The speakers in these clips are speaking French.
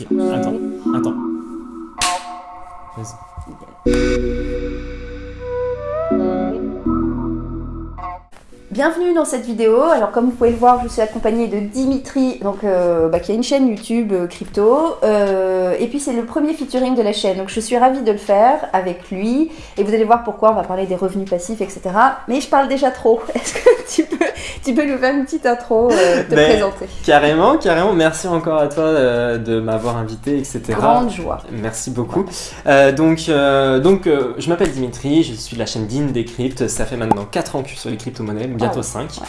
Attends, attends. Bienvenue dans cette vidéo. Alors comme vous pouvez le voir, je suis accompagnée de Dimitri, donc euh, bah, qui a une chaîne YouTube euh, crypto. Euh, et puis c'est le premier featuring de la chaîne, donc je suis ravie de le faire avec lui. Et vous allez voir pourquoi. On va parler des revenus passifs, etc. Mais je parle déjà trop. Est-ce que tu peux, tu peux nous faire une petite intro, euh, te Ben, présenter Carrément, carrément. Merci encore à toi euh, de m'avoir invité, etc. Grande joie. Merci beaucoup. Euh, donc, donc je m'appelle Dimitri, je suis de la chaîne Dean Decrypt. Ça fait maintenant 4 ans que je suis sur les crypto-monnaies, bientôt Ah ouais, 5. ouais.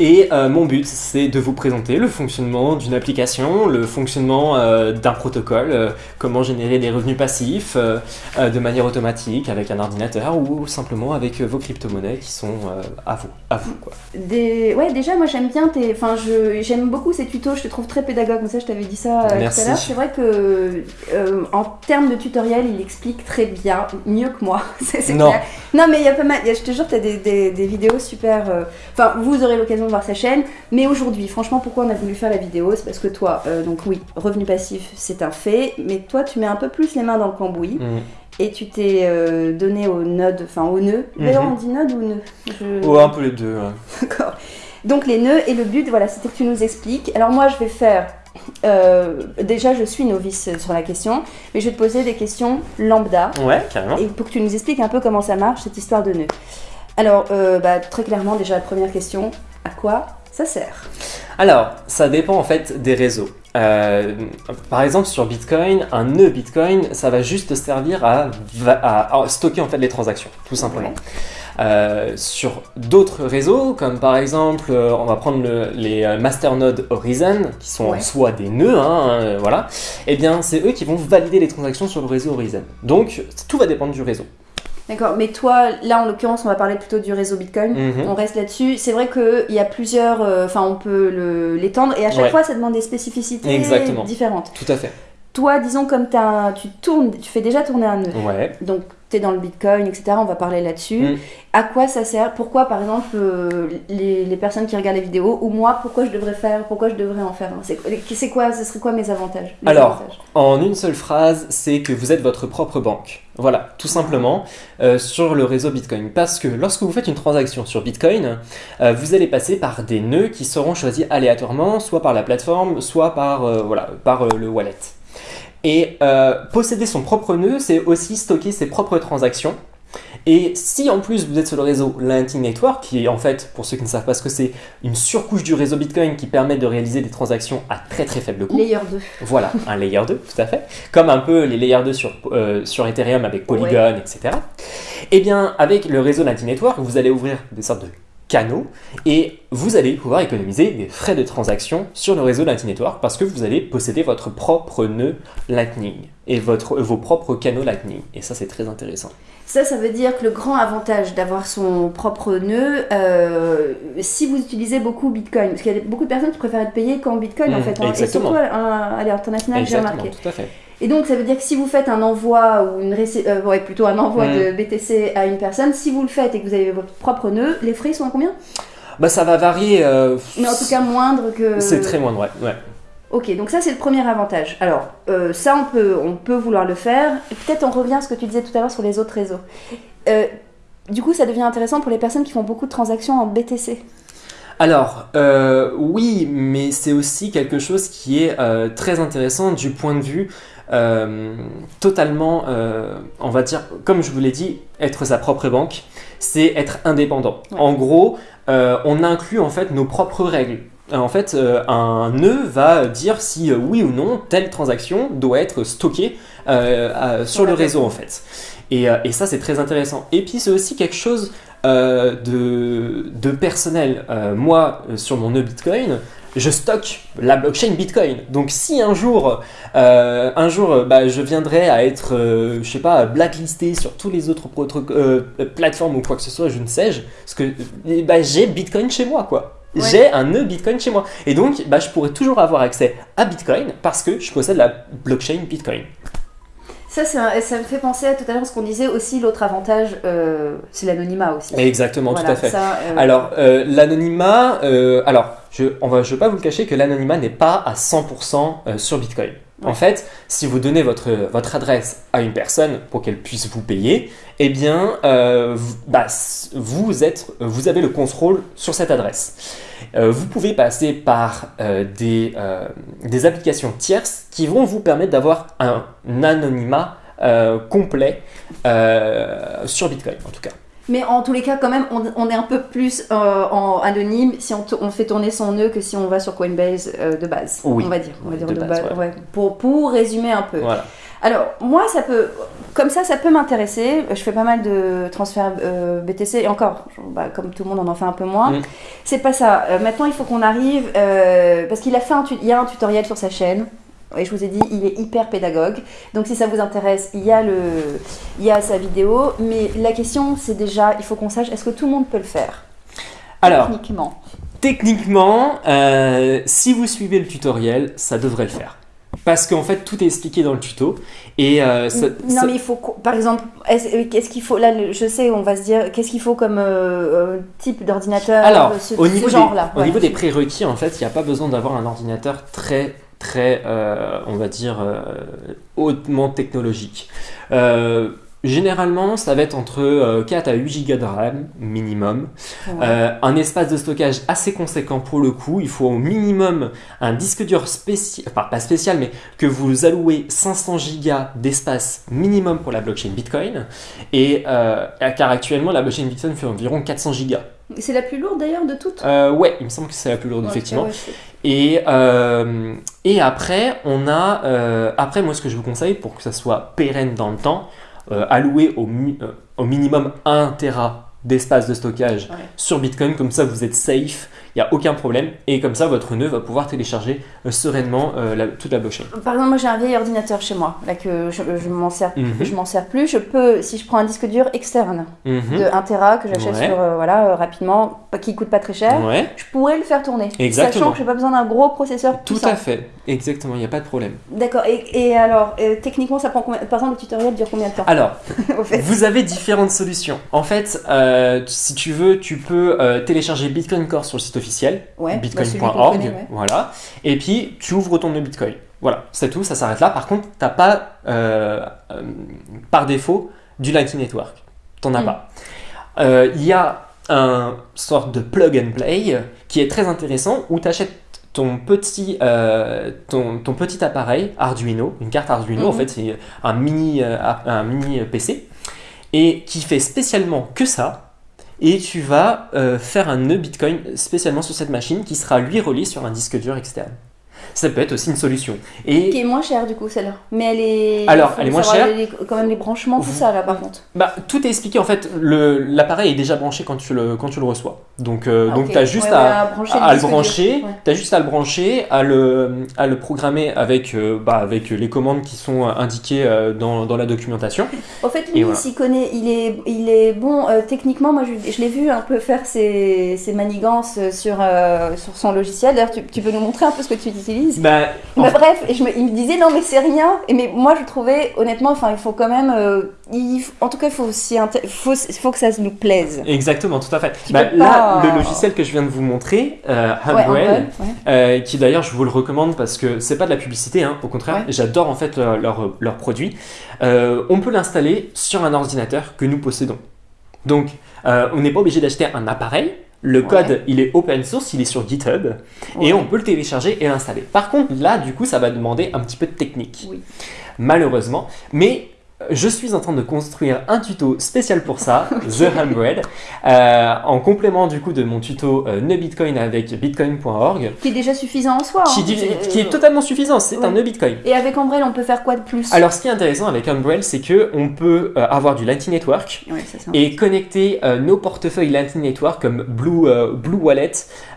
Et euh, mon but, c'est de vous présenter le fonctionnement d'une application, le fonctionnement euh, d'un protocole, euh, comment générer des revenus passifs de manière automatique avec un ordinateur ou simplement avec vos crypto-monnaies qui sont à vous, à vous quoi. Des... Ouais, déjà, moi j'aime bien tes. Enfin, je... j'aime beaucoup ces tutos, je te trouve très pédagogue. Comme ça, je t'avais dit ça Merci. tout à l'heure. C'est vrai que, en termes de tutoriel, il explique très bien, mieux que moi. c'est Non. clair. Non, mais il y a pas mal. a- Je te jure, tu as des, des- des vidéos super. Enfin, vous aurez l'occasion de voir sa chaîne. Mais aujourd'hui, franchement, pourquoi on a voulu faire la vidéo? C'est parce que toi, euh, donc oui, revenu passif, c'est un fait. Mais toi, tu mets un peu plus les mains dans le cambouis. Mm. Et tu t'es euh, donné au node, enfin au nœud. D'ailleurs, Mhm. on dit node ou nœud? Je- Ouais, un peu les deux. ouais. D'accord. Donc les nœuds et le but, voilà, c'était que tu nous expliques. Alors moi, je vais faire. euh, déjà, je suis novice sur la question, mais je vais te poser des questions lambda Ouais, carrément. et pour que tu nous expliques un peu comment ça marche cette histoire de nœuds. Alors, euh, bah, très clairement, déjà la première question à quoi ça sert? Alors, ça dépend en fait des réseaux. Euh, par exemple, sur Bitcoin, un nœud Bitcoin, ça va juste servir à, va- à- à stocker en fait les transactions, tout simplement. Ouais. Euh, sur d'autres réseaux, comme par exemple, euh, on va prendre le- les masternodes Horizon, qui sont Ouais. en soi des nœuds, hein, euh, voilà. Eh bien, c'est eux qui vont valider les transactions sur le réseau Horizon. Donc, tout va dépendre du réseau. D'accord, mais toi, là en l'occurrence, on va parler plutôt du réseau Bitcoin. Mhm. On reste là-dessus. C'est vrai qu'il y a plusieurs. euh, Enfin, on peut l'étendre et à chaque Ouais. fois, ça demande des spécificités Exactement. différentes. Tout à fait. Toi, disons, comme t'as- tu tournes, tu fais déjà tourner un nœud. Ouais. Donc, tu es dans le Bitcoin, etc. On va parler là-dessus. Mm. À quoi ça sert? Pourquoi, par exemple, euh, les, les personnes qui regardent les vidéos, ou moi, pourquoi je devrais faire Pourquoi je devrais en faire un? C'est quoi Ce serait quoi mes avantages? Alors, avantages? En une seule phrase, c'est que vous êtes votre propre banque. Voilà, tout simplement, euh, sur le réseau Bitcoin. Parce que lorsque vous faites une transaction sur Bitcoin, euh, vous allez passer par des nœuds qui seront choisis aléatoirement, soit par la plateforme, soit par, voilà, par le wallet. Et euh, posséder son propre nœud, c'est aussi stocker ses propres transactions. Et si en plus vous êtes sur le réseau Lightning Network, qui est en fait, pour ceux qui ne savent pas ce que c'est, une surcouche du réseau Bitcoin qui permet de réaliser des transactions à très très faible coût, Layer 2. voilà, un layer 2, tout à fait. Comme un peu les layers 2 sur, euh, sur Ethereum avec Polygon, etc. Eh bien, avec le réseau Lightning Network, vous allez ouvrir des sortes de et vous allez pouvoir économiser des frais de transaction sur le réseau Lightning Network parce que vous allez posséder votre propre nœud Lightning et votre, vos propres canaux Lightning. Et ça, c'est très intéressant. Ça, ça veut dire que le grand avantage d'avoir son propre nœud, euh, si vous utilisez beaucoup Bitcoin, parce qu'il y a beaucoup de personnes qui préfèrent être payées qu'en Bitcoin en Mhm, fait, hein, et surtout à, à l'international, j'ai remarqué. tout à fait. Et donc, ça veut dire que si vous faites un envoi ou une euh, ouais, plutôt un envoi Mm. de BTC à une personne, si vous le faites et que vous avez votre propre nœud, les frais sont à combien? Bah, ça va varier. euh, Mais en tout cas, moindre que. c'est très moindre, ouais. ouais. Ok, donc ça c'est le premier avantage. Alors, euh, ça on peut, on peut vouloir le faire. Peut-être on revient à ce que tu disais tout à l'heure sur les autres réseaux. Euh, du coup, ça devient intéressant pour les personnes qui font beaucoup de transactions en BTC. Alors, euh, oui, mais c'est aussi quelque chose qui est euh, très intéressant du point de vue euh, totalement, on va dire, comme je vous l'ai dit, être sa propre banque, c'est être indépendant. Ouais. En gros, on inclut en fait nos propres règles. En fait, euh, un nœud va dire si euh, oui ou non telle transaction doit être stockée euh, à- sur le réseau en fait. Et, euh, et ça, c'est très intéressant. Et puis, c'est aussi quelque chose euh, de, de personnel. Euh, moi, euh, sur mon nœud Bitcoin, je stocke la blockchain Bitcoin. Donc, si un jour, euh, un jour, euh, bah, je viendrais à être, euh, je sais pas, blacklisté sur tous les autres euh, plateformes ou quoi que ce soit, je ne sais, parce que euh, bah, j'ai Bitcoin chez moi, quoi. Ouais. J'ai un nœud Bitcoin chez moi. Et donc, bah, je pourrais toujours avoir accès à Bitcoin parce que je possède la blockchain Bitcoin. Ça, un- ça me fait penser à tout à l'heure ce qu'on disait aussi. L'autre avantage, euh, c'est l'anonymat aussi. Exactement, tout à fait. ça, euh, Alors, euh, l'anonymat, alors, je, je vais pas vous le cacher que l'anonymat n'est pas à 100% euh, sur Bitcoin. En fait, si vous donnez votre, votre adresse à une personne pour qu'elle puisse vous payer, eh bien, euh, vous, bah, vous, êtes, vous avez le contrôle sur cette adresse. Euh, vous pouvez passer par euh, des, des applications tierces qui vont vous permettre d'avoir un anonymat complet sur Bitcoin, en tout cas. Mais en tous les cas, quand même, on, on est un peu plus euh, en anonyme si on, fait tourner son nœud que si on va sur Coinbase euh, de base. Oui. On va dire. On va dire De de base, base, ouais. ouais. Pour, pour résumer un peu. Voilà. Alors, moi, ça peut. Comme ça, ça peut m'intéresser. Je fais pas mal de transferts euh, BTC. Et encore, bah, comme tout le monde, on en fait un peu moins. Mm. C'est pas ça. Maintenant, il faut qu'on arrive. parce qu'il a fait un, il y a un tutoriel sur sa chaîne. Et je vous ai dit, il est hyper pédagogue. Donc, si ça vous intéresse, il y a, le, il y a sa vidéo. Mais la question, c'est déjà, il faut qu'on sache, est-ce que tout le monde peut le faire? Alors, Techniquement. Techniquement, euh, si vous suivez le tutoriel, ça devrait le faire. Parce qu'en fait, tout est expliqué dans le tuto. Et euh, ça- non, ça- mais il faut, par exemple, est-ce qu'est-ce qu'il faut, là, je sais, on va se dire, qu'est-ce qu'il faut comme euh, type d'ordinateur Alors, ce, au ce niveau, des, genre-là au ouais. niveau des prérequis, en fait, il n'y a pas besoin d'avoir un ordinateur très, très, euh, on va dire, euh, hautement technologique. Euh, généralement, ça va être entre euh, 4 à 8 Go de RAM minimum. Ouais. Un espace de stockage assez conséquent pour le coup. Il faut au minimum un disque dur spécial, enfin pas spécial, mais que vous allouez 500 gigas d'espace minimum pour la blockchain Bitcoin. Et car actuellement, la blockchain Bitcoin fait environ 400 gigas. C'est la plus lourde d'ailleurs de toutes? Euh, ouais, il me semble que c'est la plus lourde, Ouais, effectivement. ouais. Et, euh, et après, on a. euh, après, moi, ce que je vous conseille pour que ça soit pérenne dans le temps, euh, allouer au, mi- au minimum 1 Tera d'espace de stockage Ouais. sur Bitcoin, comme ça vous êtes safe, il n'y a aucun problème, et comme ça votre nœud va pouvoir télécharger euh, sereinement euh, la- toute la blockchain. Par exemple, moi j'ai un vieil ordinateur chez moi, là que je, je m'en sers, je m'en sers plus. Je peux, si je prends un disque dur externe Mhm. de 1 Tera que j'achète Ouais. sur euh, voilà rapidement, qui coûte pas très cher, Ouais, je pourrais le faire tourner. Exactement. Sachant que j'ai pas besoin d'un gros processeur tout puissant. à fait, exactement, il n'y a pas de problème. D'accord. Et, et alors, euh, techniquement, ça prend combien Par exemple, le tutoriel dure combien de temps? Alors, au fait Vous avez différentes solutions. En fait, euh, si tu veux, tu peux euh, télécharger Bitcoin Core sur le site officiel, Ouais, bah, bitcoin.org, ouais. voilà. Et puis, tu ouvres ton nœud Bitcoin. Voilà, c'est tout, ça s'arrête là. Par contre, t'as pas, euh, euh, par défaut, du Lightning Network. T'en as Mm. pas. Euh, Il y a un sorte de plug and play qui est très intéressant où tu achètes ton petit, euh, ton, ton petit appareil Arduino, une carte Arduino, en Mhm. fait, c'est un mini, euh, un mini PC, et qui fait spécialement que ça. Et tu vas euh, faire un nœud Bitcoin spécialement sur cette machine qui sera lui relié sur un disque dur externe. Ça peut être aussi une solution. Et Qui est moins cher du coup celle-là. Mais elle est. Alors, elle est moins chère. les- quand même les branchements, tout Vous- ça là par contre. Bah, tout est expliqué en fait. L'appareil est déjà branché quand tu le, quand tu le reçois. Donc, euh, Ah, donc ok. tu as juste Ouais, à, ouais, à brancher à le brancher. Ouais. Juste à le brancher, à le, à le programmer avec, euh, bah, avec les commandes qui sont indiquées euh, dans, dans la documentation. Au fait, lui, voilà. il s'y connaît, il est, il est bon techniquement. Moi, je, je l'ai vu un peu faire ses, ses manigances sur, sur son logiciel. D'ailleurs, tu, tu peux nous montrer un peu ce que tu Bah, Bah, bref, et je me- il me disait non mais c'est rien. Et mais moi je trouvais honnêtement, enfin il faut quand même, euh, il en tout cas il faut faut, faut que ça nous plaise. Exactement, tout à fait. Bah, là, pas- le logiciel que je viens de vous montrer, euh, Ouais, ouais. euh, qui d'ailleurs je vous le recommande parce que c'est pas de la publicité, hein, au contraire, Ouais. j'adore en fait leur, leur, leur produit. Euh, on peut l'installer sur un ordinateur que nous possédons. Donc, on n'est pas obligé d'acheter un appareil. Le Ouais. code, il est open source, il est sur GitHub, Ouais. et on peut le télécharger et l'installer. Par contre, là, du coup, ça va demander un petit peu de technique, Oui. malheureusement. Mais je suis en train de construire un tuto spécial pour ça, The Humbrel, euh, en complément du coup de mon tuto euh, nœud Bitcoin avec bitcoin.org, Qui est déjà suffisant en soi. qui, hein. qui est totalement suffisant, c'est ouais. un nœud Bitcoin. Et avec Umbrel, on peut faire quoi de plus? Alors, ce qui est intéressant avec Umbrel, c'est que on peut euh, avoir du Lightning Network Ouais, ça, et connecter euh, nos portefeuilles Lightning Network comme Blue, euh, Blue Wallet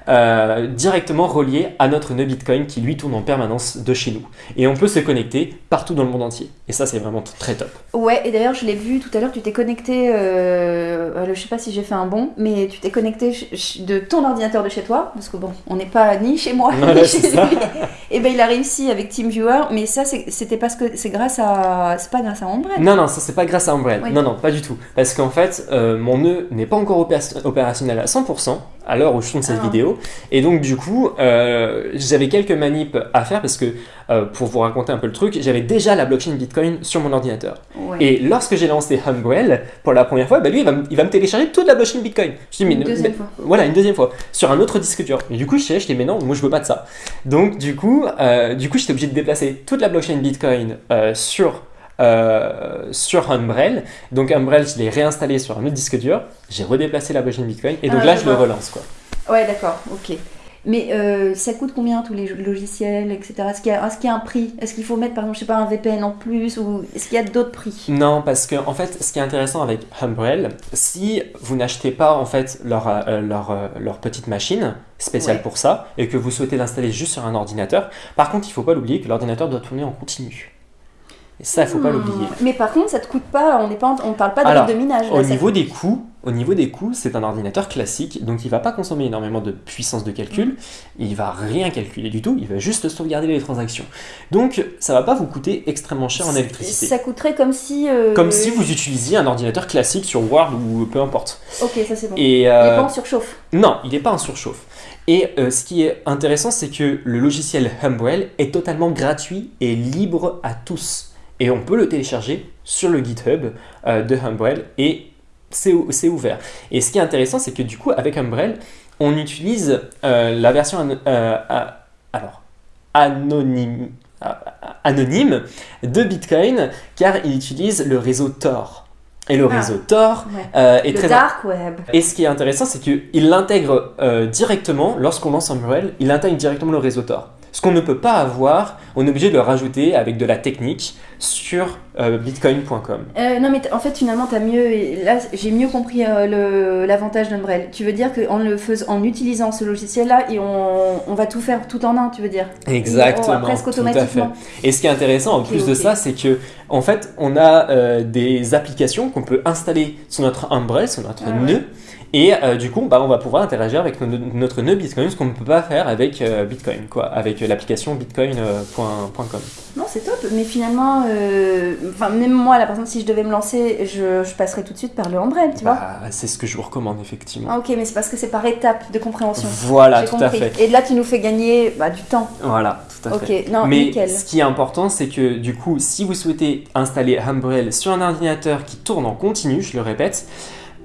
euh, directement reliés à notre nœud Bitcoin qui lui tourne en permanence de chez nous. Et on peut se connecter partout dans le monde entier. Et ça, c'est vraiment très top. Ouais, et d'ailleurs, je l'ai vu tout à l'heure, tu t'es connecté, euh, je sais pas si j'ai fait un bon, mais tu t'es connecté de ton ordinateur de chez toi, parce que bon, on n'est pas ni chez moi, ni chez ça. lui. Et ben il a réussi avec TeamViewer, mais ça, c'était parce que c'est grâce à. C'est pas grâce à Umbrel. Non, non, ça c'est pas grâce à Umbrel. Oui. Non, non, pas du tout. Parce qu'en fait, euh, mon nœud n'est pas encore opé- opérationnel à 100% à l'heure où je tourne cette Ah. vidéo. Et donc, du coup, euh, j'avais quelques manips à faire parce que euh, pour vous raconter un peu le truc, j'avais déjà la blockchain Bitcoin sur mon ordinateur. Ouais. Et lorsque j'ai lancé Humbrel pour la première fois, bah lui, il va, me- il va me télécharger toute la blockchain Bitcoin. Je dis, mais, Une deuxième mais- fois. Voilà, une deuxième fois, sur un autre disque dur. Et du coup, je dis, mais non, moi je veux pas de ça. Donc, du coup, euh, du coup j'étais obligé de déplacer toute la blockchain Bitcoin euh, sur, euh, sur Umbrel. Donc, Umbrel, je l'ai réinstallé sur un autre disque dur. J'ai redéplacé la blockchain Bitcoin. Et donc Ah, là, je je le relance, quoi. Ouais, d'accord, ok. Mais euh, ça coûte combien tous les logiciels, etc. Est-ce qu'il y, a- y un prix? Est-ce qu'il faut mettre par exemple, je sais pas, un VPN en plus Ou est-ce qu'il y a d'autres prix? Non, parce que en fait, ce qui est intéressant avec Umbrel, si vous n'achetez pas en fait leur, euh, leur, euh, leur petite machine spéciale Ouais. pour ça et que vous souhaitez l'installer juste sur un ordinateur, par contre, il faut pas l'oublier que l'ordinateur doit tourner en continu. Et ça, il faut pas Hmm. l'oublier. Mais par contre, ça te coûte pas, on on parle pas de Alors, de minage. là, Au niveau coûte- des coûts, au niveau des coûts, c'est un ordinateur classique, donc il va pas consommer énormément de puissance de calcul, il va rien calculer du tout, il va juste sauvegarder les transactions. Donc ça va pas vous coûter extrêmement cher en électricité. Ça coûterait comme si. euh, Comme si vous utilisiez un ordinateur classique sur Word ou peu importe. Ok, ça c'est bon. Et Il est euh, pas en surchauffe. non, il n'est pas en surchauffe. Et euh, ce qui est intéressant, c'est que le logiciel Humbrel est totalement gratuit et libre à tous. Et on peut le télécharger sur le GitHub de Humbrel et c'est ou- c'est ouvert. Et ce qui est intéressant, c'est que du coup, avec Humbrel, on utilise euh, la version an- euh, à- alors, anonyme, à- à- anonyme de Bitcoin car il utilise le réseau Tor. Et le Ah. réseau Tor Ouais. euh, est Le très dark web. et ce qui est intéressant, c'est qu'il l'intègre directement, lorsqu'on lance Umbrel, il intègre directement le réseau Tor. Ce qu'on ne peut pas avoir, on est obligé de le rajouter avec de la technique sur euh, bitcoin.com. Euh, non mais en fait finalement t'as mieux là j'ai mieux compris euh, l'avantage d'Umbrel. Tu veux dire qu'en le faisant en utilisant ce logiciel là et on, on va tout faire tout en un tu veux dire? Exactement. Et on va presque tout à fait. automatiquement. Et ce qui est intéressant en plus de ça, c'est que en fait, on a des applications qu'on peut installer sur notre Umbrel, sur notre Ah ouais. Et euh, du coup, bah, on va pouvoir interagir avec no- notre nœud Bitcoin, ce qu'on ne peut pas faire avec euh, Bitcoin, quoi, avec euh, l'application bitcoin.com. Non c'est top mais finalement enfin même moi par exemple si je devais me lancer je, je passerais tout de suite par le Umbrel tu vois. Bah, c'est ce que je vous recommande effectivement. Ah, ok mais c'est parce que c'est par étape de compréhension. Voilà, tout à fait. Et là tu nous fais gagner bah, du temps. Voilà, tout à Ok fait. non Mais nickel. ce qui est important, c'est que du coup, si vous souhaitez installer Umbrel sur un ordinateur qui tourne en continu, je le répète,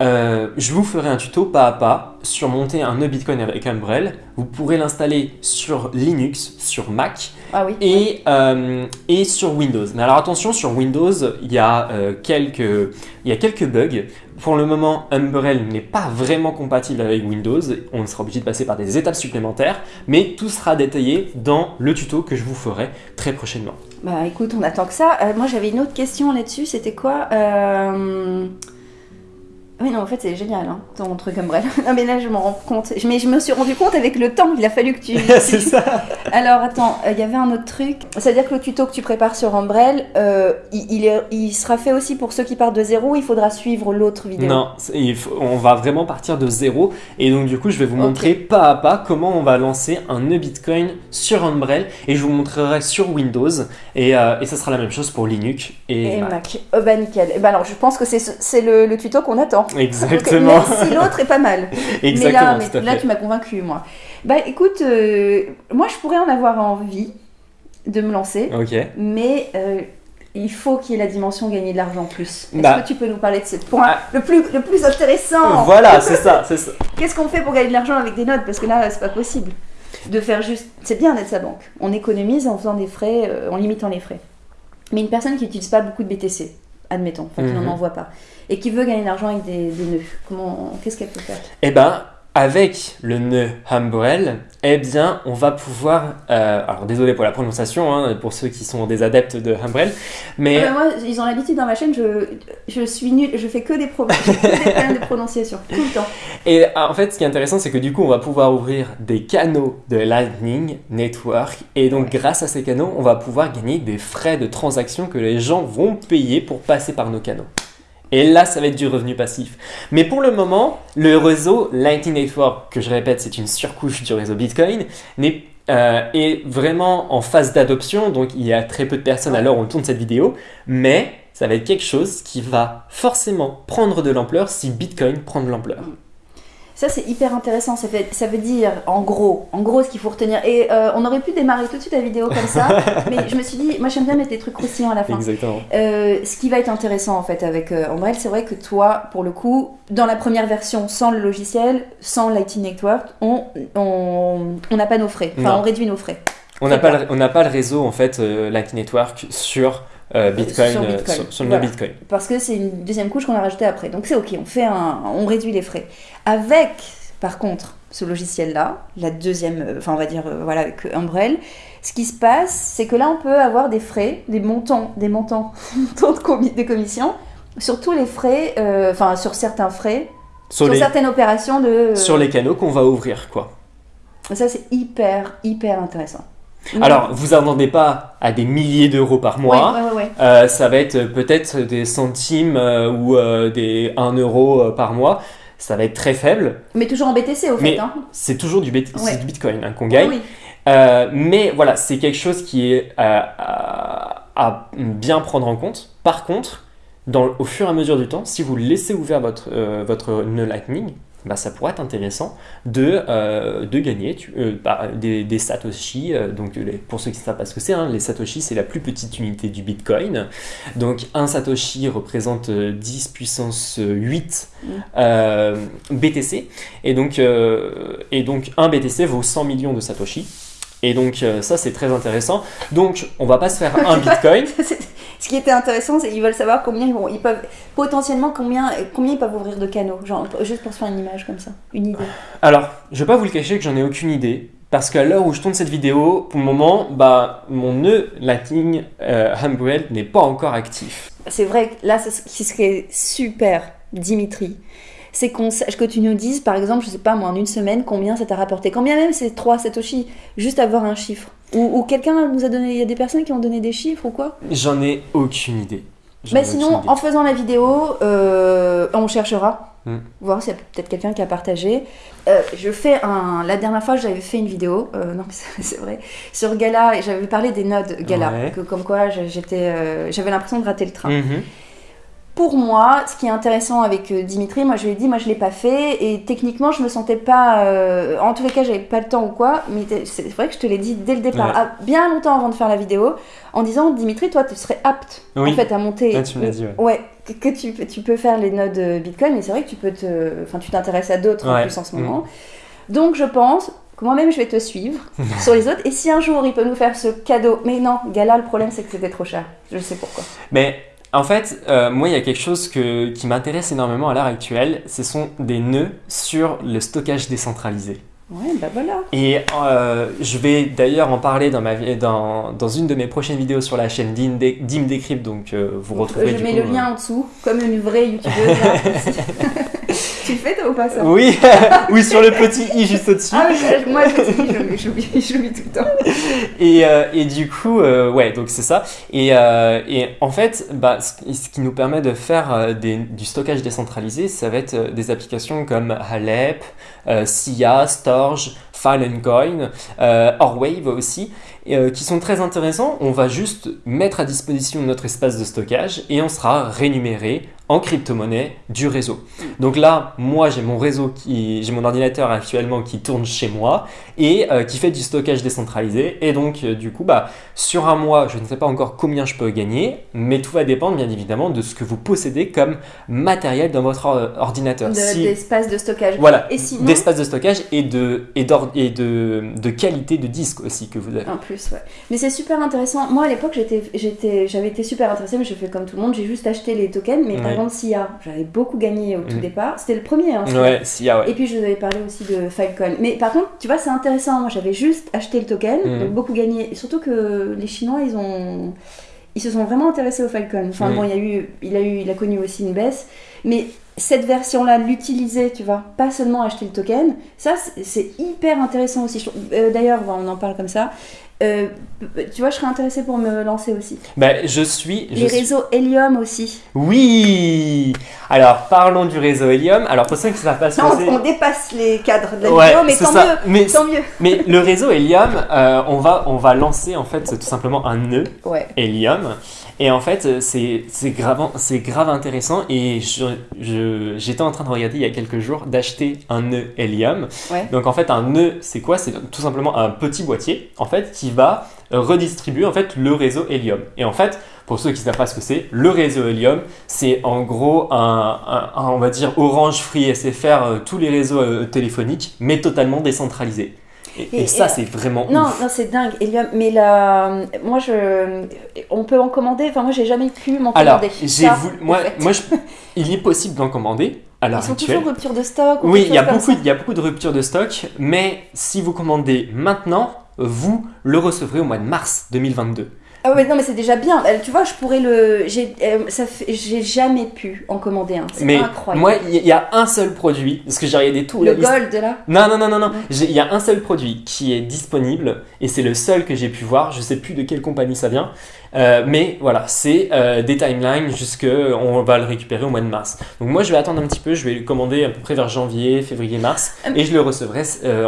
euh, je vous ferai un tuto pas à pas sur monter un nœud Bitcoin avec Umbrel. Vous pourrez l'installer sur Linux, sur Mac Ah oui. et, euh, et sur Windows. Mais alors attention, sur Windows, il y, a, euh, quelques, il y a quelques bugs. Pour le moment, Umbrel n'est pas vraiment compatible avec Windows. On sera obligé de passer par des étapes supplémentaires, mais tout sera détaillé dans le tuto que je vous ferai très prochainement. Bah écoute, on attend que ça. Moi j'avais une autre question là-dessus, c'était quoi Oui non en fait c'est génial hein, ton truc Umbrella. non mais là je m'en rends compte. Mais je me suis rendu compte avec le temps, il a fallu que tu... C'est ça. Alors attends, euh, il y avait un autre truc. C'est-à-dire que le tuto que tu prépares sur Umbrel, euh, il, il est- il sera fait aussi pour ceux qui partent de zéro, il faudra suivre l'autre vidéo? Non, c'est- il faut- on va vraiment partir de zéro. Et donc du coup, je vais vous montrer pas à pas comment on va lancer un nœud Bitcoin sur Umbrel. Et je vous montrerai sur Windows. Et, euh, et ça sera la même chose pour Linux et, Et Mac. Mac. Oh, bah nickel. Et bah alors je pense que c'est ce- c'est le, le tuto qu'on attend. Exactement. Même si l'autre est pas mal. Exactement, mais là, mais tu m'as convaincu, moi. Bah écoute, euh, moi je pourrais en avoir envie de me lancer, Ok. mais euh, il faut qu'il y ait la dimension gagner de l'argent plus. Est-ce Bah. que tu peux nous parler de ce point Ah. le, plus, le plus intéressant? Voilà, c'est ça, c'est ça. Qu'est-ce qu'on fait pour gagner de l'argent avec des notes? Parce que là, c'est pas possible. De faire juste. C'est bien d'être sa banque. On économise en faisant des frais, euh, en limitant les frais. Mais une personne qui n'utilise pas beaucoup de BTC, admettons, enfin qui Mhm. n'en envoie pas, et qui veut gagner de l'argent avec des, des nœuds, comment, qu'est-ce qu'elle peut faire? Eh ben, avec le nœud Umbrel, eh bien, on va pouvoir. euh, alors, désolé pour la prononciation, hein, pour ceux qui sont des adeptes de Umbrel, mais Ah bah moi, ils ont l'habitude dans ma chaîne, je, je suis nulle, je fais que des, pro- que des problèmes de prononciation, tout le temps. Et ah, en fait, ce qui est intéressant, c'est que du coup, on va pouvoir ouvrir des canaux de Lightning Network. Et donc, grâce à ces canaux, on va pouvoir gagner des frais de transaction que les gens vont payer pour passer par nos canaux. Et là, ça va être du revenu passif. Mais pour le moment, le réseau Lightning Network, que je répète, c'est une surcouche du réseau Bitcoin, euh, est vraiment en phase d'adoption. Donc, il y a très peu de personnes à l'heure où on tourne cette vidéo. Mais ça va être quelque chose qui va forcément prendre de l'ampleur si Bitcoin prend de l'ampleur. Ça, c'est hyper intéressant. Ça, fait, ça veut dire, en gros, en gros, ce qu'il faut retenir. Et euh, on aurait pu démarrer tout de suite la vidéo comme ça, mais je me suis dit, moi, j'aime bien mettre des trucs croustillants à la fin. Exactement. Euh, ce qui va être intéressant en fait avec euh, Umbrel, c'est vrai que toi, pour le coup, dans la première version, sans le logiciel, sans Lightning Network, on on on n'a pas nos frais. Enfin, Non. on réduit nos frais. On n'a pas, le- on n'a pas le réseau en fait euh, Lightning Network sur euh, Bitcoin, sur euh, Bitcoin. sur, sur le Voilà. Bitcoin. Parce que c'est une deuxième couche qu'on a rajoutée après. Donc c'est ok, on fait un, on réduit les frais. Avec, par contre, ce logiciel-là, la deuxième, euh, enfin on va dire euh, voilà avec Umbrel, ce qui se passe, c'est que là on peut avoir des frais, des montants, des montants, de, commi- de commission sur tous les frais, euh, enfin sur certains frais, Sur, sur les, certaines opérations de. euh, sur les canaux qu'on va ouvrir quoi. Ça c'est hyper hyper intéressant. Alors, vous attendez pas à des milliers d'euros par mois. Ouais, ouais, ouais, ouais. Euh, ça va être peut-être des centimes euh, ou euh, des 1 euro par mois. Ça va être très faible. Mais toujours en BTC au fait. Hein. c'est toujours du, bit- Bitcoin hein, qu'on gagne. Oui. Mais voilà, c'est quelque chose qui est à, à bien prendre en compte. Par contre, dans, au fur et à mesure du temps, si vous laissez ouvert votre, votre nœud Lightning, bah, ça pourrait être intéressant de, euh, de gagner tu- euh, bah, des, des Satoshi. euh, donc, les- pour ceux qui ne savent pas ce que c'est, hein, les Satoshi, c'est la plus petite unité du Bitcoin. Donc, un Satoshi représente euh, 10 puissance 8 Mm. BTC. Et donc, et donc, un BTC vaut 100 millions de Satoshi. Et donc, ça, c'est très intéressant. Donc, on va pas se faire un Bitcoin. Ce qui était intéressant, c'est qu'ils veulent savoir combien ils vont, ils peuvent potentiellement combien, combien ils peuvent ouvrir de canaux, genre juste pour se faire une image comme ça, une idée. Alors, je vais pas vous le cacher que j'en ai aucune idée. Parce qu'à l'heure où je tourne cette vidéo, pour le moment, bah, mon nœud Lightning euh, n'est pas encore actif. C'est vrai que là, c'est ce qui serait super, Dimitri, c'est qu'on que tu nous dises, par exemple, je sais pas moi, en une semaine, combien ça t'a rapporté. Combien même c'est 3 Satoshi, juste avoir un chiffre. Ou, ou quelqu'un nous a donné, il y a des personnes qui ont donné des chiffres ou quoi? J'en ai aucune idée. Ai sinon, idée. en faisant la vidéo, euh, on cherchera, Hmm. voir s'il y a peut-être quelqu'un qui a partagé. Euh, je fais un. La dernière fois, j'avais fait une vidéo, euh, non, c'est vrai, sur Gala, et j'avais parlé des nodes Gala, Ouais. que, comme quoi j'étais, j'avais l'impression de rater le train. Mhm. Pour moi, ce qui est intéressant avec euh, Dimitri, moi je lui ai dit, moi je l'ai pas fait, et techniquement je me sentais pas. euh, en tous les cas, j'avais pas le temps ou quoi, mais c'est vrai que je te l'ai dit dès le départ, Ouais. ah, bien longtemps avant de faire la vidéo, en disant, Dimitri, toi tu serais apte Oui. en fait à monter. Ah, tu me l'as dit, ouais. Ouais, que, que tu, peux- tu peux faire les nodes Bitcoin, mais c'est vrai que tu peux te. Enfin, tu t'intéresses à d'autres en Ouais. plus en ce Mm. moment. Donc je pense que moi-même je vais te suivre sur les autres, et si un jour il peut nous faire ce cadeau. Mais non, Gala, le problème c'est que c'était trop cher. Je sais pourquoi. Mais en fait, euh, moi, il y a quelque chose que, qui m'intéresse énormément à l'heure actuelle. Ce sont des nœuds sur le stockage décentralisé. Ouais, bah voilà. Et euh, je vais d'ailleurs en parler dans, ma, vi- dans, dans une de mes prochaines vidéos sur la chaîne Dim Dé- Dim Decrypt, donc euh, vous retrouverez je du mets coup, le lien en dessous, comme une vraie youtubeuse. tu le fais toi ou pas ça Oui, oui, sur le petit i juste au-dessus. Ah je- moi je l'oublie, l'oublie tout le temps. Et, euh, et du coup, euh, ouais, donc c'est ça. Et, euh, et en fait, bah, ce, qui- nous permet de faire des- du stockage décentralisé, ça va être des applications comme Halep, Sia, Storj, Filecoin, euh, Orwave aussi, euh, qui sont très intéressants. On va juste mettre à disposition notre espace de stockage et on sera rémunéré en crypto-monnaie du réseau. Donc là, moi j'ai mon réseau qui, j'ai mon ordinateur actuellement qui tourne chez moi et euh, qui fait du stockage décentralisé. Et donc euh, du coup, bah, sur un mois, je ne sais pas encore combien je peux gagner, mais tout va dépendre bien évidemment de ce que vous possédez comme matériel dans votre or- ordinateur. De- Si- D'espace de stockage. voilà, Et sinon, d'espace de stockage et de et, et de, de qualité de disque aussi que vous avez. En plus, ouais. Mais c'est super intéressant. Moi, à l'époque, j'étais, j'étais, j'avais été super intéressée, mais je fais comme tout le monde. J'ai juste acheté les tokens. Mais par SIA, j'avais beaucoup gagné au tout Mm. départ. C'était le premier. Hein. Ouais, ouais. Et puis, je vous avais parlé aussi de Filecoin. Mais par contre, tu vois, c'est intéressant. Moi, j'avais juste acheté le token, Mm. donc beaucoup gagné. Et surtout que les Chinois, ils ont. Ils se sont vraiment intéressés au Filecoin. Enfin, Mm. bon, il, y a eu, il, a eu, il a connu aussi une baisse. Mais cette version-là, l'utiliser, tu vois, pas seulement acheter le token, ça, c'est- hyper intéressant aussi. Euh, D'ailleurs, on en parle comme ça. Euh, tu vois, je serais intéressée pour me lancer aussi. Bah, je suis. je Les suis- réseaux Helium aussi. Oui Alors parlons du réseau Helium. Alors pour ceux qui ne savent pas ce que on dépasse les cadres de la Ouais, vidéo, mais tant mieux. Mais, Tant mieux. mais le réseau Helium, euh, on, va, on va lancer en fait tout simplement un nœud Ouais. Helium. Et en fait, euh, c'est grave, grave intéressant. Et j'étais en train de regarder il y a quelques jours d'acheter un nœud Helium. Ouais. Donc en fait, un nœud, c'est quoi? C'est tout simplement un petit boîtier en fait qui va euh, redistribuer en fait le réseau Helium. Et en fait, pour ceux qui ne savent pas ce que c'est, le réseau Helium, c'est en gros un, un- un, on va dire Orange, Free, SFR, euh, tous les réseaux téléphoniques, mais totalement décentralisés. Et, Et- et ça, et- c'est vraiment Non, ouf. non, c'est dingue. Helium, mais là, moi, je, on peut en commander. Enfin, moi, j'ai jamais pu m'en Alors, commander. j'ai Ça, voulu, en moi, fait. moi je- il est possible d'en commander l'heure Ils sont actuelle. toujours rupture de stock. ou Oui, il y, a beaucoup, il y a beaucoup de ruptures de stock, mais si vous commandez maintenant, vous le recevrez au mois de mars 2022. Ah ouais, non, mais c'est déjà bien. Euh, Tu vois, je pourrais le. J'ai, euh, fait, j'ai jamais pu en commander un. C'est incroyable. moi, il y, a un seul produit, parce que j'ai regardé tout. le la liste. gold là. Non, non, non, non, non. Il y a un seul produit qui est disponible, et c'est le seul que j'ai pu voir. Je sais plus de quelle compagnie ça vient. Euh, mais voilà, c'est euh, des timelines jusque on va le récupérer au mois de mars. Donc moi je vais attendre un petit peu, je vais le commander à peu près vers janvier, février, mars Euh, et je le recevrai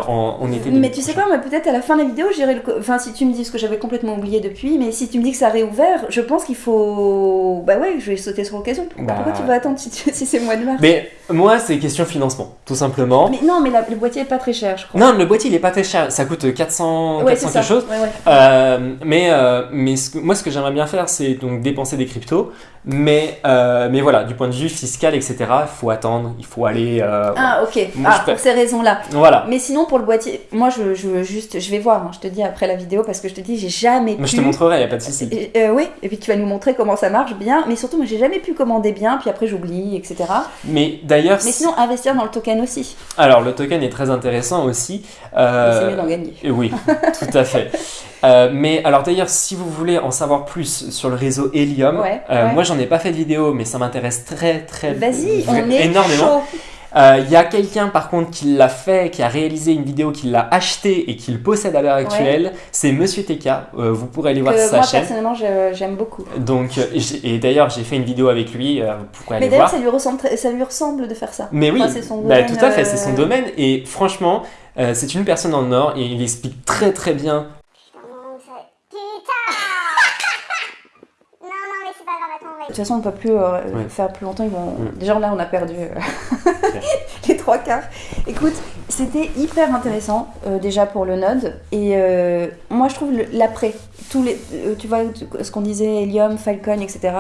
en, en été. Mais tu sais quoi, peut-être à la fin de la vidéo, j'irai le. Enfin, si tu me dis ce que j'avais complètement oublié depuis, mais si tu me dis que ça a réouvert, je pense qu'il faut. Bah ouais, je vais sauter sur l'occasion. Pourquoi, Bah. pourquoi tu vas attendre si, tu- si c'est le mois de mars? Mais moi c'est question financement, tout simplement. Mais non, mais la- le boîtier est pas très cher, je crois. Non, le boîtier il est pas très cher, ça coûte 400, ouais, 400 c'est ça. quelque chose. Ouais, ouais. Euh, mais euh, mais ce que- moi, ce que j'aimerais bien faire, c'est donc dépenser des cryptos. Mais, euh, mais voilà, du point de vue fiscal, etc., il faut attendre, il faut aller. euh, Ah, ok. Moi, ah, je pour ces raisons-là. Voilà. Mais sinon, pour le boîtier, moi, je, je veux juste. Je vais voir, hein, je te dis après la vidéo, parce que je te dis, j'ai jamais Mais pu. je te montrerai, il n'y a pas de souci. Euh, oui, et puis tu vas nous montrer comment ça marche bien, mais surtout, moi j'ai jamais pu commander bien, puis après j'oublie, etc. Mais d'ailleurs, Mais sinon, investir dans le token aussi, alors le token est très intéressant aussi. c'est mieux d'en gagner. oui, tout à fait. Euh, mais alors d'ailleurs, si vous voulez en savoir plus sur le réseau Helium, Ouais, euh, ouais. moi j'en ai pas fait de vidéo, mais ça m'intéresse très très Vas-y, on est énormément. Euh, Il y a quelqu'un par contre qui l'a fait, qui a réalisé une vidéo, qui l'a acheté et qui le possède à l'heure actuelle. C'est Monsieur TK. Euh, vous pourrez aller voir Que sa moi chaîne. personnellement je- j'aime beaucoup. Donc, et d'ailleurs, j'ai fait une vidéo avec lui. euh, vous pourrez aller Mais d'ailleurs, ça lui, ressemble, très- ça lui ressemble de faire ça. Mais oui, Enfin, c'est son bah, domaine, tout à fait, c'est son domaine. Et franchement, c'est une personne en or et il explique très très bien. Non, ça- Putain Non, non, mais c'est pas grave, attends, on va De toute façon, on peut plus euh, Ouais. faire plus longtemps. Ils vont... Mm. Déjà, là, on a perdu euh, les trois quarts. Écoute, c'était hyper intéressant, euh, déjà pour le node. Et euh, moi, je trouve l'après. Tous les, tu vois, ce qu'on disait, Helium, Falcon, etc.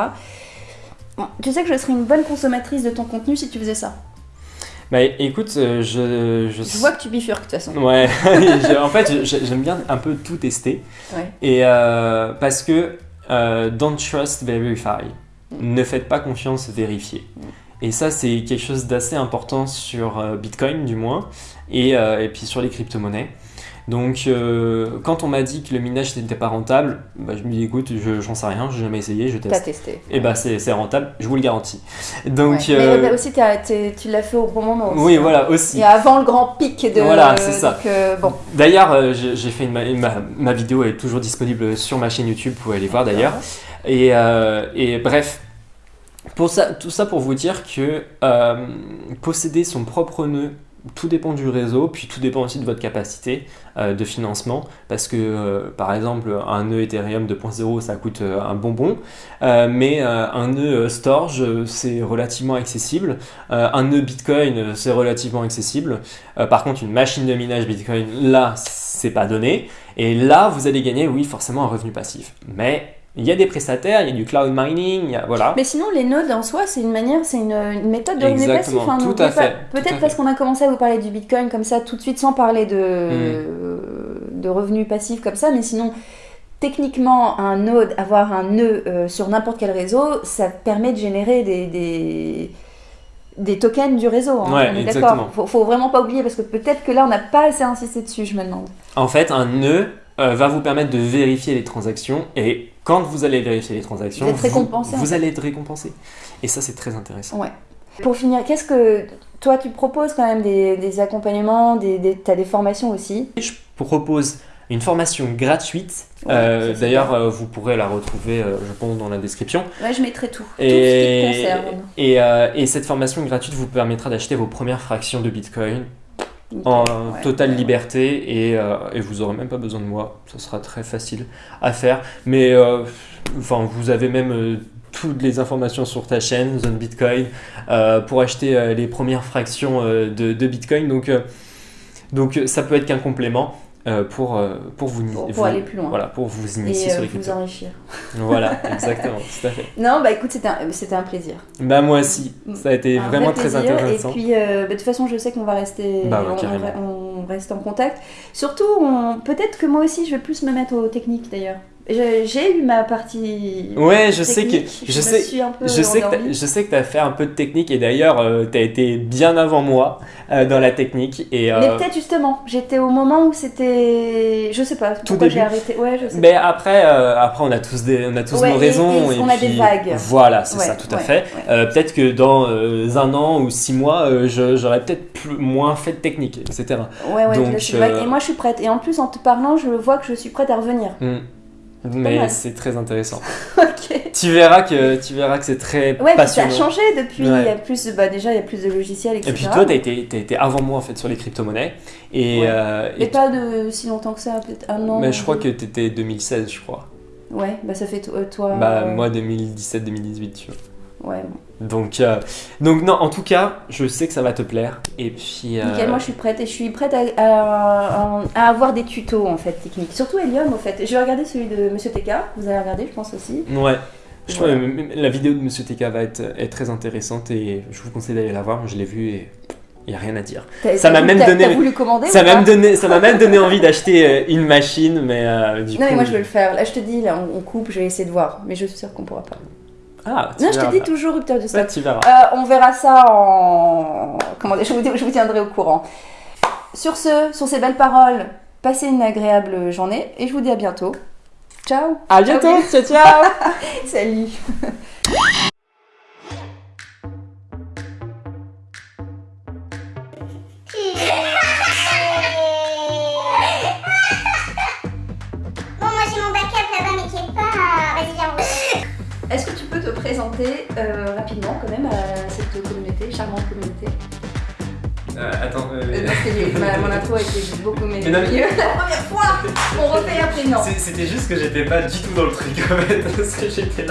Bon, Tu sais que je serais une bonne consommatrice de ton contenu si tu faisais ça. Bah écoute, je, je. Je vois que tu bifurques de toute façon. Ouais, en fait, j'aime bien un peu tout tester. Ouais. Et parce que don't trust, verify. Ne faites pas confiance, vérifiez. Et ça, c'est quelque chose d'assez important sur euh, Bitcoin, du moins, et, euh, et puis sur les crypto-monnaies. Donc, euh, quand on m'a dit que le minage n'était pas rentable, bah, je me dis écoute, je- j'en sais rien, j'ai jamais essayé, je T'as teste. testé. Et bah, c'est rentable, je vous le garantis. Donc, Ouais. euh, Mais, aussi, t'as- tu l'as fait au bon moment. aussi, oui, hein. voilà, aussi. Et avant le grand pic de. Voilà, c'est ça. Bon. D'ailleurs, j'ai fait une, ma, ma- ma vidéo est toujours disponible sur ma chaîne YouTube, vous pouvez aller voir d'ailleurs. Et, et bref, pour ça, tout ça pour vous dire que euh, posséder son propre nœud, tout dépend du réseau, puis tout dépend aussi de votre capacité euh, de financement, parce que euh, par exemple un nœud Ethereum 2.0 ça coûte un bonbon, mais un nœud Storage c'est relativement accessible, un nœud Bitcoin c'est relativement accessible, par contre une machine de minage Bitcoin là c'est pas donné, et là vous allez gagner oui forcément un revenu passif, mais il y a des prestataires, il y a du cloud mining, il y a, voilà. Mais sinon, les nodes en soi, c'est une manière, c'est une, une méthode de revenu passif. Exactement, hein, tout à fait, Peut-être parce qu'on a commencé à vous parler du bitcoin comme ça tout de suite sans parler de, Mm. de revenus passifs comme ça, mais sinon. Techniquement, un node, avoir un nœud euh, sur n'importe quel réseau, ça permet de générer des, des, des tokens du réseau. hein, Ouais, on est exactement. d'accord. Faut, faut vraiment pas oublier parce que peut-être que là, on n'a pas assez insisté dessus, je me demande. En fait, un nœud euh, va vous permettre de vérifier les transactions et quand vous allez vérifier les transactions, Vous êtes récompensé, en vous fait. allez être récompensé. Et ça, c'est très intéressant. Ouais. Pour finir, qu'est-ce que toi tu proposes quand même des, des accompagnements, des, des, t'as des formations aussi? Je propose une formation gratuite. Ouais, Euh, D'ailleurs, euh, vous pourrez la retrouver, euh, je pense, dans la description. Ouais, je mettrai tout. Tout ce qui te concerne. et, et cette formation gratuite vous permettra d'acheter vos premières fractions de Bitcoin. En Ouais. totale liberté et, euh, et vous aurez même pas besoin de moi. Ça sera très facile à faire. Mais euh, enfin, vous avez même euh, toutes les informations sur ta chaîne, Zone Bitcoin, pour acheter les premières fractions de, de Bitcoin. Donc, donc ça peut être qu'un complément pour, euh, pour vous, Pour, vous- pour aller plus loin. Voilà, pour vous initier euh, sur les vous cryptos. enrichir. Voilà, exactement, tout à fait. Non, bah écoute, c'était un, c'était un plaisir. Bah moi aussi, ça a été Un vraiment vrai très intéressant. Et puis, euh, bah, de toute façon, je sais qu'on va rester, Bah ouais, on- on, carrément. re- on reste en contact. Surtout, peut-être que moi aussi, je vais plus me mettre aux techniques d'ailleurs. J'ai eu ma partie. Ouais, je sais que je me sais suis un peu je sais que je sais que tu as fait un peu de technique et d'ailleurs tu as été bien avant moi euh, dans la technique et Mais euh, peut-être justement, j'étais au moment où c'était. Je sais pas, pourquoi j'ai arrêté. Ouais, je sais mais pas. après euh, après on a tous des on a tous Ouais, nos et- raisons et on a des puis- vagues. Voilà, c'est Ouais, ça tout à fait. Euh, peut-être que dans euh, un an ou six mois euh, je- j'aurais peut-être plus- moins fait de technique etc. Ouais, ouais, Donc, là, euh, Et moi, je suis prête. Et en plus, en te parlant, je vois que je suis prête à revenir. Hmm. Mais c'est très intéressant. ok. tu verras que tu verras que c'est très Ouais, puis ça passionnant. a changé depuis. Ouais. Il y a plus, bah, déjà, il y a plus de logiciels, etc. Et puis toi, tu as été, t'as été avant moi en fait sur les crypto-monnaies. Et, Ouais. euh, et pas de si longtemps que ça, peut-être un an. mais je crois que tu étais 2016, je crois. Ouais, bah ça fait euh, toi. Bah, euh, moi 2017-2018, tu vois. Ouais, bon. Donc, euh, donc, non, en tout cas, je sais que ça va te plaire. Et puis. euh, Nickel, moi je suis prête et je suis prête à, à- à avoir des tutos en fait techniques. Surtout Helium au fait. Je vais regarder celui de Monsieur TK, vous allez regarder, je pense aussi. Ouais. Je Voilà. trouve que la vidéo de Monsieur TK va être, être très intéressante et je vous conseille d'aller la voir. Je l'ai vue et il n'y a rien à dire. Ça m'a même donné- voulu commander Ça m'a même donné, ça m'a même donné envie d'acheter euh, une machine, mais euh, du Non coup. mais moi je vais le faire. Là je te dis, là on, on coupe, je vais essayer de voir. Mais je suis sûre qu'on pourra pas. Ah, tu Non, je te dis toujours rupture du stock. tu verras. Euh, on verra ça en. Comment dire, je vous, je vous tiendrai au courant. Sur ce, sur ces belles paroles, passez une agréable journée et je vous dis à bientôt. Ciao À bientôt. Ciao, ciao. Salut présenter euh, rapidement quand même à cette communauté, charmante communauté Euh, attends. euh, Euh, Parce que ma- mon intro a été beaucoup meilleure. La première fois On refait après non C'était juste que j'étais pas du tout dans le truc en fait, parce que j'étais là.